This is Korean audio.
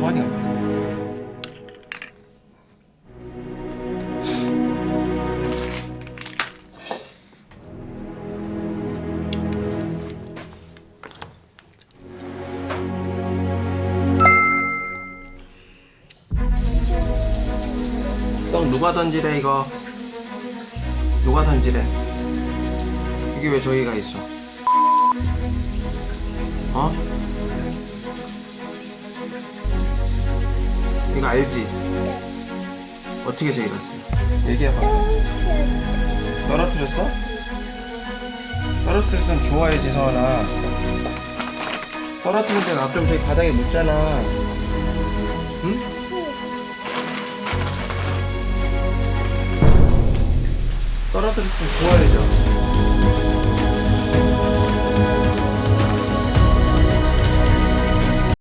호환이가 떡 누가 던지래 이거? 누가 던지래? 이게 왜 저기가 있어? 어? 이거 알지? 어떻게 저기갔어? 얘기해봐 떨어뜨렸어? 떨어뜨렸으면 좋아야지 서원아 떨어뜨릴 때 놔두면 저기 바닥에 묻잖아 응? 떨어뜨렸으면 좋아야죠